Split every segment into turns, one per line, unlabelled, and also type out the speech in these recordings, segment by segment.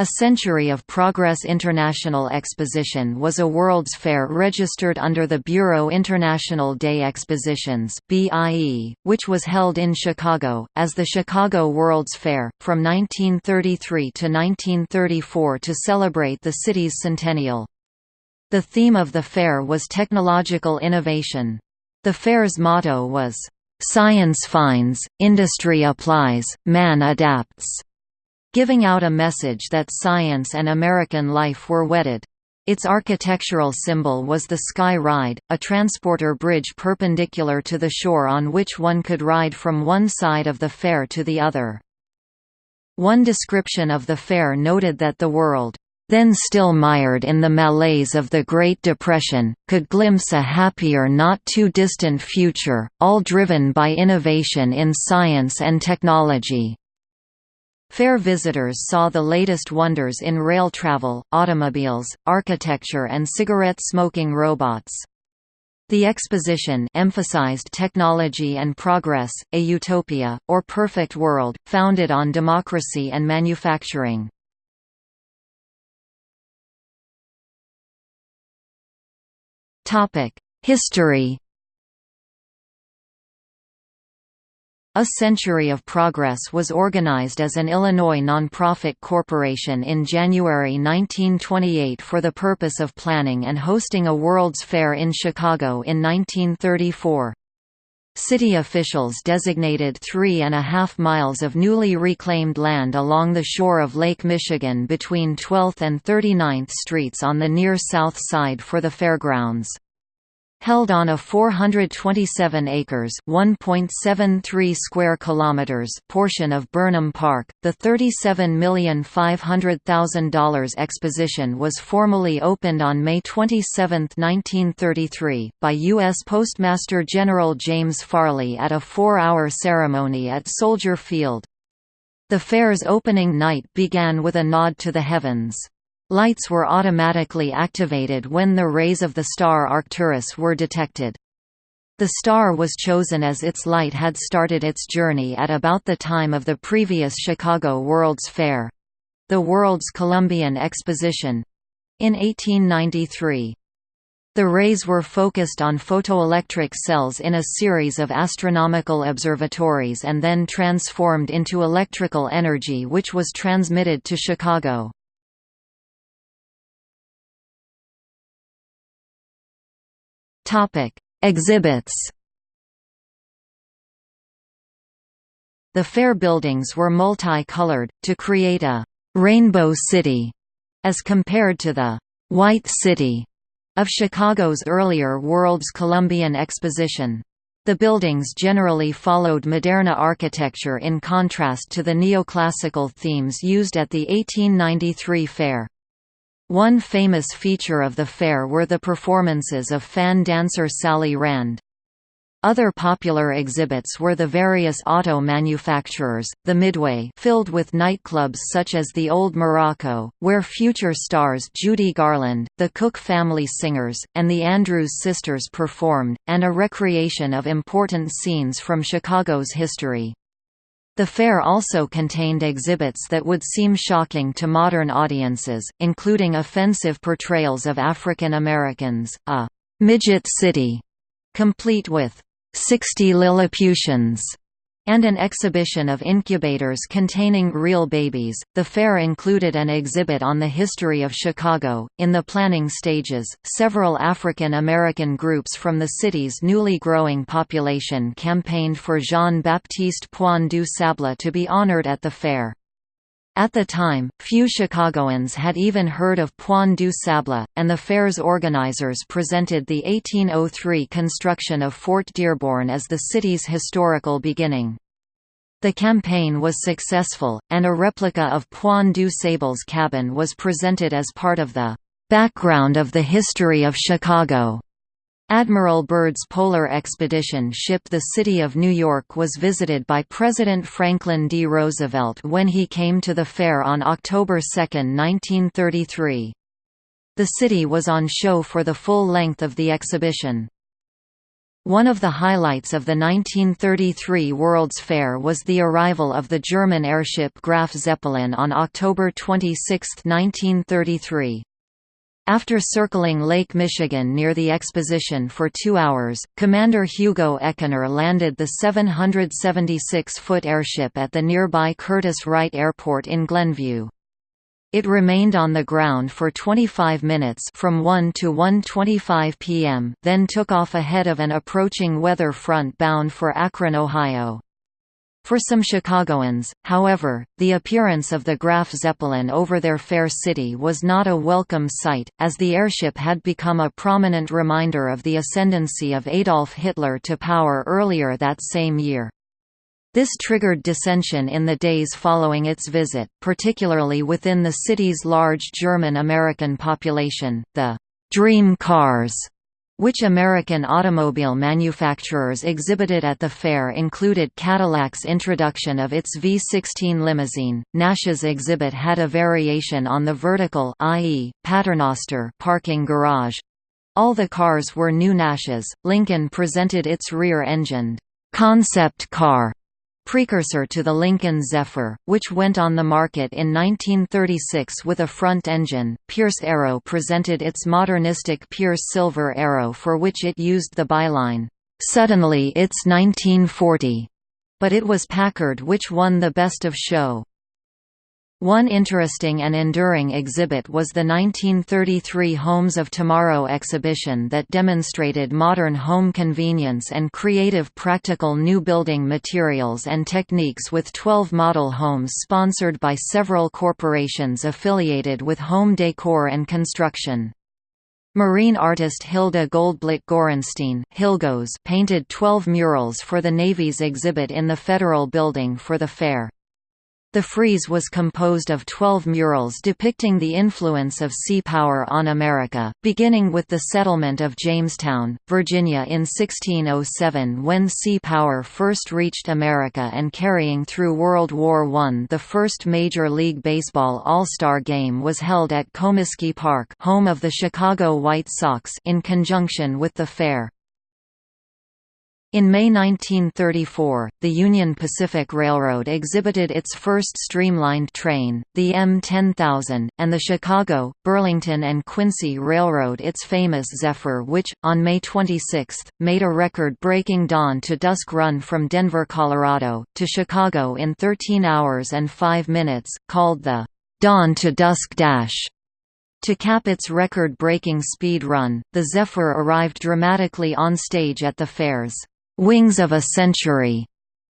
A Century of Progress International Exposition was a World's Fair registered under the Bureau International des Expositions which was held in Chicago, as the Chicago World's Fair, from 1933 to 1934 to celebrate the city's centennial. The theme of the fair was technological innovation. The fair's motto was, "'Science finds, industry applies, man adapts' giving out a message that science and American life were wedded. Its architectural symbol was the Sky Ride, a transporter bridge perpendicular to the shore on which one could ride from one side of the fair to the other. One description of the fair noted that the world, then still mired in the malaise of the Great Depression, could glimpse a happier not too distant future, all driven by innovation in science and technology. Fair visitors saw the latest wonders in rail travel, automobiles, architecture and cigarette-smoking robots. The exposition emphasized technology and progress, a utopia, or perfect world, founded on democracy and manufacturing. History A Century of Progress was organized as an Illinois nonprofit corporation in January 1928 for the purpose of planning and hosting a World's Fair in Chicago in 1934. City officials designated three and a half miles of newly reclaimed land along the shore of Lake Michigan between 12th and 39th Streets on the near south side for the fairgrounds. Held on a 427 acres (1.73 square kilometers) portion of Burnham Park, the $37,500,000 exposition was formally opened on May 27, 1933, by U.S. Postmaster General James Farley at a four-hour ceremony at Soldier Field. The fair's opening night began with a nod to the heavens. Lights were automatically activated when the rays of the star Arcturus were detected. The star was chosen as its light had started its journey at about the time of the previous Chicago World's Fair—the World's Columbian Exposition—in 1893. The rays were focused on photoelectric cells in a series of astronomical observatories and then transformed into electrical energy which was transmitted to Chicago. Exhibits. The fair buildings were multi-colored, to create a «rainbow city», as compared to the «white city» of Chicago's earlier World's Columbian Exposition. The buildings generally followed Moderna architecture in contrast to the neoclassical themes used at the 1893 fair. One famous feature of the fair were the performances of fan dancer Sally Rand. Other popular exhibits were the various auto manufacturers, the Midway filled with nightclubs such as the Old Morocco, where future stars Judy Garland, the Cook family singers, and the Andrews sisters performed, and a recreation of important scenes from Chicago's history. The fair also contained exhibits that would seem shocking to modern audiences, including offensive portrayals of African Americans, a «midget city», complete with «60 Lilliputians» and an exhibition of incubators containing real babies. The fair included an exhibit on the history of Chicago. In the planning stages, several African American groups from the city's newly growing population campaigned for Jean-Baptiste Point du Sable to be honored at the fair. At the time, few Chicagoans had even heard of Point du Sable, and the fair's organizers presented the 1803 construction of Fort Dearborn as the city's historical beginning. The campaign was successful, and a replica of Point du Sable's cabin was presented as part of the "...background of the history of Chicago." Admiral Byrd's polar expedition ship the City of New York was visited by President Franklin D. Roosevelt when he came to the fair on October 2, 1933. The city was on show for the full length of the exhibition. One of the highlights of the 1933 World's Fair was the arrival of the German airship Graf Zeppelin on October 26, 1933. After circling Lake Michigan near the exposition for two hours, Commander Hugo Eckener landed the 776-foot airship at the nearby Curtiss-Wright Airport in Glenview. It remained on the ground for 25 minutes from 1 to 1.25 p.m., then took off ahead of an approaching weather front bound for Akron, Ohio. For some Chicagoans, however, the appearance of the Graf Zeppelin over their fair city was not a welcome sight, as the airship had become a prominent reminder of the ascendancy of Adolf Hitler to power earlier that same year. This triggered dissension in the days following its visit, particularly within the city's large German-American population. The «dream cars» which American automobile manufacturers exhibited at the fair included Cadillac's introduction of its V16 limousine. Nash's exhibit had a variation on the vertical i.e., paternoster parking garage. All the cars were new Nash's. Lincoln presented its rear-engined concept car precursor to the Lincoln Zephyr, which went on the market in 1936 with a front engine. Pierce Arrow presented its modernistic Pierce Silver Arrow for which it used the byline, "Suddenly it's 1940." But it was Packard which won the Best of Show. One interesting and enduring exhibit was the 1933 Homes of Tomorrow exhibition that demonstrated modern home convenience and creative practical new building materials and techniques with 12 model homes sponsored by several corporations affiliated with home decor and construction. Marine artist Hilda Goldblatt Gorenstein Hilgos painted 12 murals for the Navy's exhibit in the Federal Building for the fair. The frieze was composed of 12 murals depicting the influence of sea power on America, beginning with the settlement of Jamestown, Virginia in 1607 when sea power first reached America and carrying through World War I. The first Major League Baseball All-Star Game was held at Comiskey Park home of the Chicago White Sox in conjunction with the fair. In May 1934, the Union Pacific Railroad exhibited its first streamlined train, the M10000, and the Chicago, Burlington and Quincy Railroad its famous Zephyr which, on May 26, made a record-breaking dawn-to-dusk run from Denver, Colorado, to Chicago in 13 hours and 5 minutes, called the Dawn-to-Dusk Dash. To cap its record-breaking speed run, the Zephyr arrived dramatically on stage at the fairs. Wings of a Century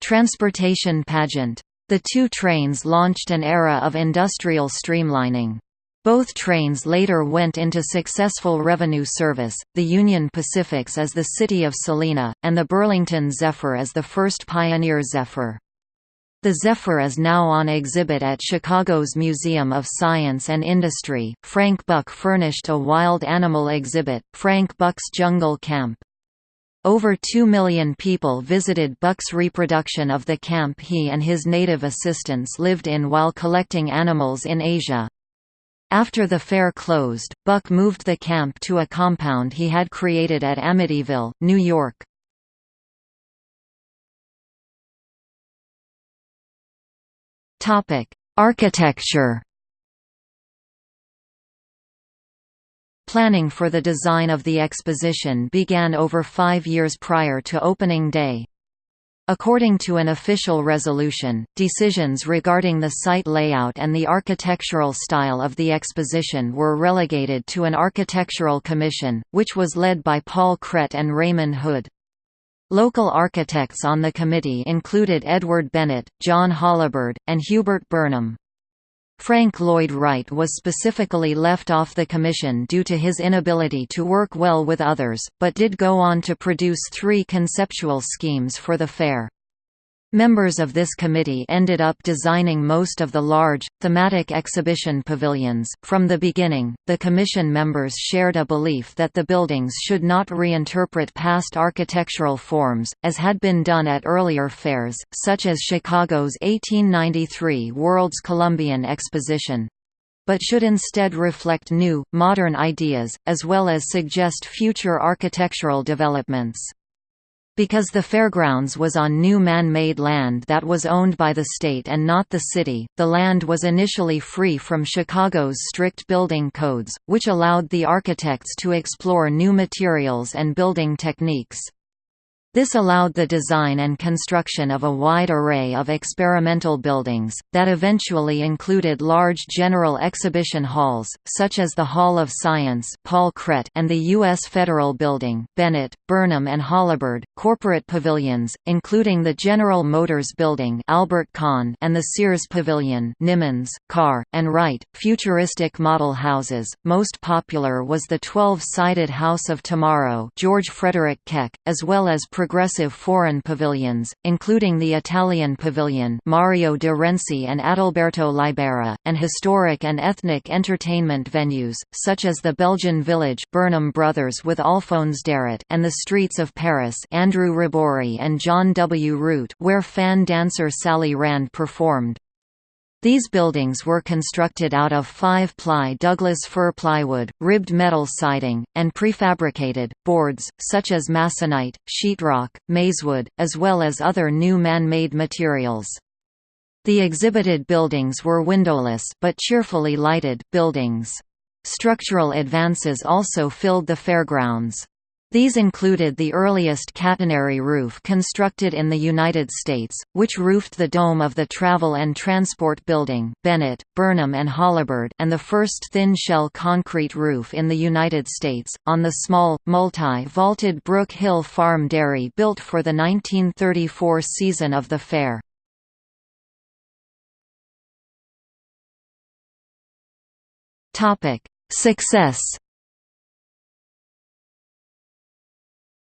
transportation pageant. The two trains launched an era of industrial streamlining. Both trains later went into successful revenue service, the Union Pacifics as the City of Salina, and the Burlington Zephyr as the first Pioneer Zephyr. The Zephyr is now on exhibit at Chicago's Museum of Science and Industry. Frank Buck furnished a wild animal exhibit, Frank Buck's Jungle Camp. Over 2 million people visited Buck's reproduction of the camp he and his native assistants lived in while collecting animals in Asia. After the fair closed, Buck moved the camp to a compound he had created at Amityville, New York. Architecture Planning for the design of the exposition began over five years prior to opening day. According to an official resolution, decisions regarding the site layout and the architectural style of the exposition were relegated to an architectural commission, which was led by Paul Cret and Raymond Hood. Local architects on the committee included Edward Bennett, John Holabird, and Hubert Burnham. Frank Lloyd Wright was specifically left off the commission due to his inability to work well with others, but did go on to produce three conceptual schemes for the fair. Members of this committee ended up designing most of the large, thematic exhibition pavilions. From the beginning, the commission members shared a belief that the buildings should not reinterpret past architectural forms, as had been done at earlier fairs, such as Chicago's 1893 World's Columbian Exposition but should instead reflect new, modern ideas, as well as suggest future architectural developments. Because the fairgrounds was on new man-made land that was owned by the state and not the city, the land was initially free from Chicago's strict building codes, which allowed the architects to explore new materials and building techniques. This allowed the design and construction of a wide array of experimental buildings, that eventually included large general exhibition halls, such as the Hall of Science Paul Cret and the U.S. Federal Building, Bennett, Burnham and Holabird, corporate pavilions, including the General Motors Building Albert Kahn and the Sears Pavilion Nimmons, Carr, and Wright, futuristic model houses, most popular was the 12-sided House of Tomorrow George Frederick Keck, as well as progressive foreign pavilions, including the Italian Pavilion Mario de Renzi and Adalberto Libera, and historic and ethnic entertainment venues, such as the Belgian Village Burnham Brothers with Alphonse Darrot and the Streets of Paris Andrew Rebori and John W. Root where fan dancer Sally Rand performed. These buildings were constructed out of five-ply Douglas fir plywood, ribbed metal siding, and prefabricated, boards, such as masonite, sheetrock, maizewood, as well as other new man-made materials. The exhibited buildings were windowless but cheerfully lighted buildings. Structural advances also filled the fairgrounds. These included the earliest catenary roof constructed in the United States, which roofed the dome of the Travel and Transport Building Bennett, Burnham and Holabird and the first thin-shell concrete roof in the United States, on the small, multi-vaulted Brook Hill Farm Dairy built for the 1934 season of the fair. Success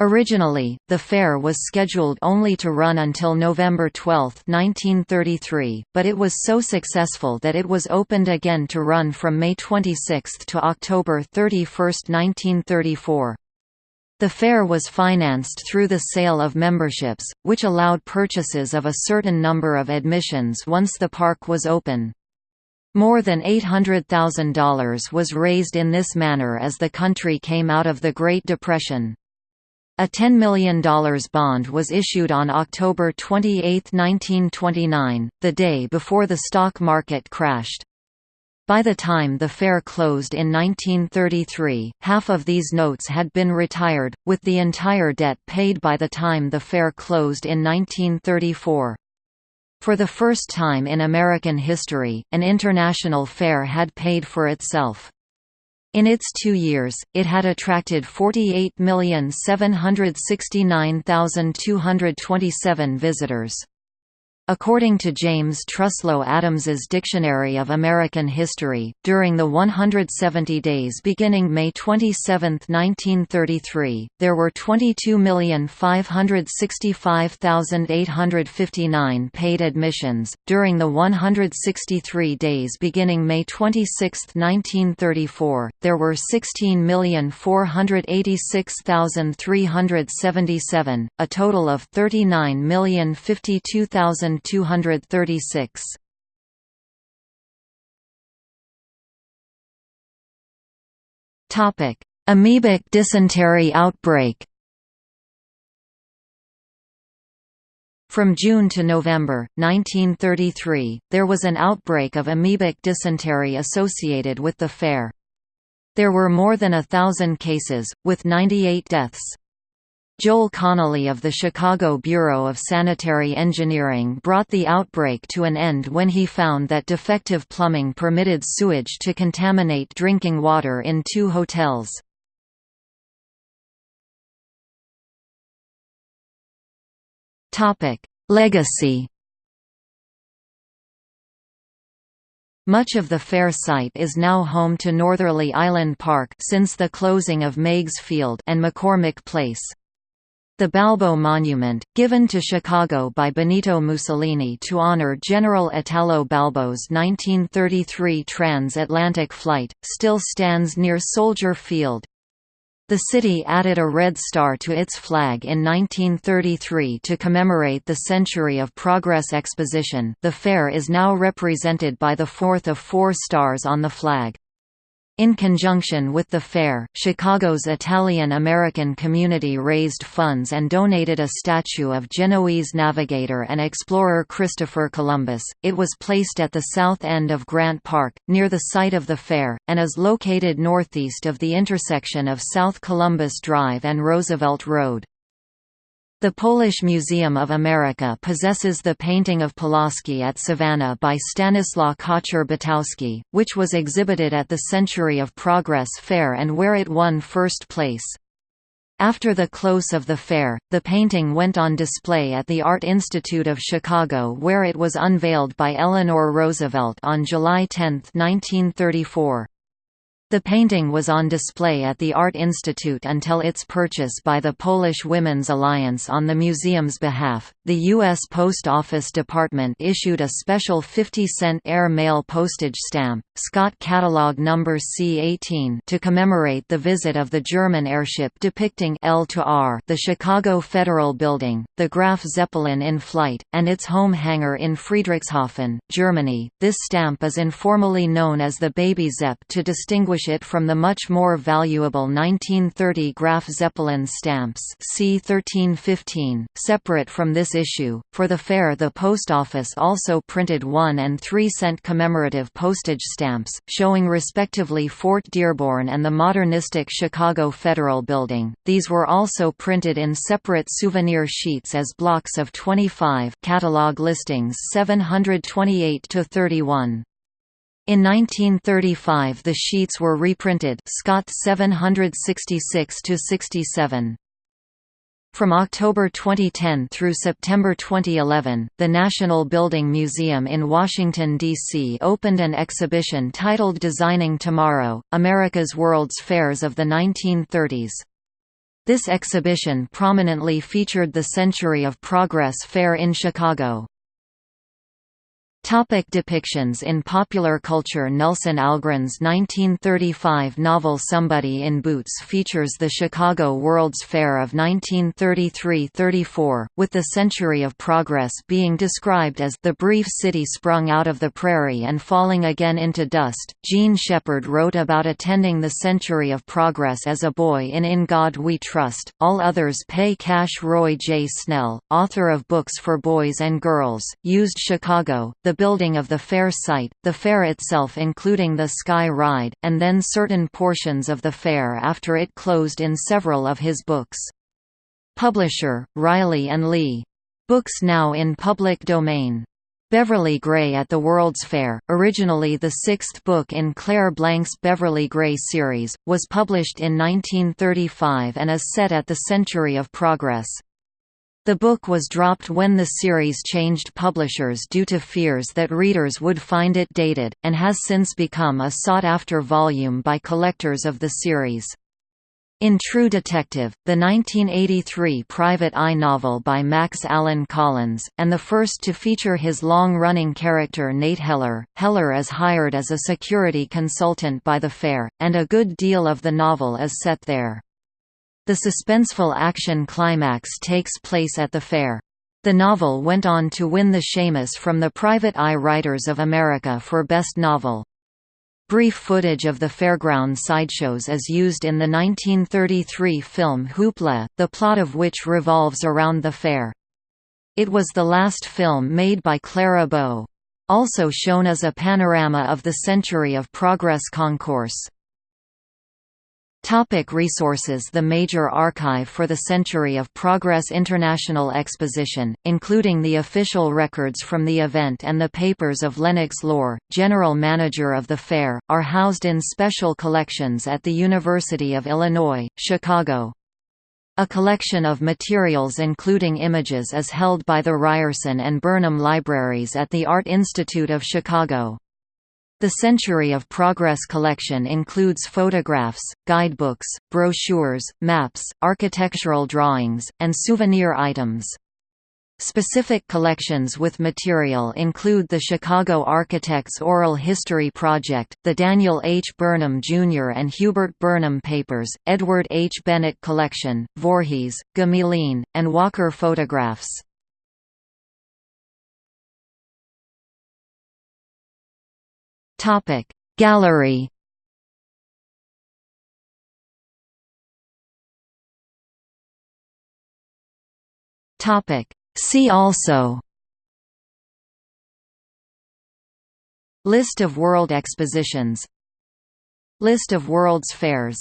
Originally, the fair was scheduled only to run until November 12, 1933, but it was so successful that it was opened again to run from May 26 to October 31, 1934. The fair was financed through the sale of memberships, which allowed purchases of a certain number of admissions once the park was open. More than $800,000 was raised in this manner as the country came out of the Great Depression. A $10 million bond was issued on October 28, 1929, the day before the stock market crashed. By the time the fair closed in 1933, half of these notes had been retired, with the entire debt paid by the time the fair closed in 1934. For the first time in American history, an international fair had paid for itself. In its two years, it had attracted 48,769,227 visitors. According to James Truslow Adams's Dictionary of American History, during the 170 days beginning May 27, 1933, there were 22,565,859 paid admissions. During the 163 days beginning May 26, 1934, there were 16,486,377, a total of 39,052,000 236. Topic: Amoebic dysentery outbreak. From June to November, 1933, there was an outbreak of amoebic dysentery associated with the fair. There were more than a thousand cases, with 98 deaths. Joel Connolly of the Chicago Bureau of Sanitary Engineering brought the outbreak to an end when he found that defective plumbing permitted sewage to contaminate drinking water in two hotels. Legacy Much of the fair site is now home to Northerly Island Park since the closing of Meigs Field and McCormick Place. The Balbo Monument, given to Chicago by Benito Mussolini to honor General Italo Balbo's 1933 transatlantic flight, still stands near Soldier Field. The city added a red star to its flag in 1933 to commemorate the Century of Progress Exposition the fair is now represented by the fourth of four stars on the flag. In conjunction with the fair, Chicago's Italian-American community raised funds and donated a statue of Genoese navigator and explorer Christopher Columbus. It was placed at the south end of Grant Park, near the site of the fair, and is located northeast of the intersection of South Columbus Drive and Roosevelt Road. The Polish Museum of America possesses the painting of Pulaski at Savannah by Stanislaw Kocher-Batowski, which was exhibited at the Century of Progress Fair and where it won first place. After the close of the fair, the painting went on display at the Art Institute of Chicago where it was unveiled by Eleanor Roosevelt on July 10, 1934. The painting was on display at the Art Institute until its purchase by the Polish Women's Alliance on the museum's behalf. The U.S. Post Office Department issued a special 50 cent air mail postage stamp, Scott Catalog No. C18, to commemorate the visit of the German airship depicting L to R, the Chicago Federal Building, the Graf Zeppelin in flight, and its home hangar in Friedrichshafen, Germany. This stamp is informally known as the Baby Zepp to distinguish distinguish it from the much more valuable 1930 Graf Zeppelin stamps C 1315. Separate from this issue, for the fair the post office also printed 1 and 3 cent commemorative postage stamps, showing respectively Fort Dearborn and the modernistic Chicago Federal Building. These were also printed in separate souvenir sheets as blocks of 25 catalog listings 728 to 31. In 1935 the sheets were reprinted Scott 766–67. From October 2010 through September 2011, the National Building Museum in Washington, D.C. opened an exhibition titled Designing Tomorrow, America's World's Fairs of the 1930s. This exhibition prominently featured the Century of Progress Fair in Chicago. Topic depictions In popular culture Nelson Algren's 1935 novel Somebody in Boots features the Chicago World's Fair of 1933–34, with the Century of Progress being described as the brief city sprung out of the prairie and falling again into dust. Jean Shepherd wrote about attending the Century of Progress as a boy in In God We Trust, All Others Pay Cash Roy J. Snell, author of books for boys and girls, used Chicago, the building of the fair site, the fair itself including the Sky Ride, and then certain portions of the fair after it closed in several of his books. Publisher, Reilly and Lee. Books now in public domain. Beverly Gray at the World's Fair, originally the sixth book in Clair Blank's Beverly Gray series, was published in 1935 and is set at the Century of Progress. The book was dropped when the series changed publishers due to fears that readers would find it dated, and has since become a sought-after volume by collectors of the series. In True Detective, the 1983 private eye novel by Max Allan Collins, and the first to feature his long-running character Nate Heller, Heller is hired as a security consultant by the fair, and a good deal of the novel is set there. The suspenseful action climax takes place at the fair. The novel went on to win the Shamus from the Private Eye Writers of America for Best Novel. Brief footage of the fairground sideshows is used in the 1933 film Hoopla, the plot of which revolves around the fair. It was the last film made by Clara Bow. Also shown as a panorama of the Century of Progress concourse. Topic resources The major archive for the Century of Progress International Exposition, including the official records from the event and the papers of Lenox Lohr, general manager of the fair, are housed in special collections at the University of Illinois, Chicago. A collection of materials including images is held by the Ryerson and Burnham Libraries at the Art Institute of Chicago. The Century of Progress collection includes photographs, guidebooks, brochures, maps, architectural drawings, and souvenir items. Specific collections with material include the Chicago Architects Oral History Project, the Daniel H. Burnham Jr. and Hubert Burnham Papers, Edward H. Bennett Collection, Voorhees, Gmelin, and Walker photographs. Topic. Gallery Topic. See also List of world expositions List of world's fairs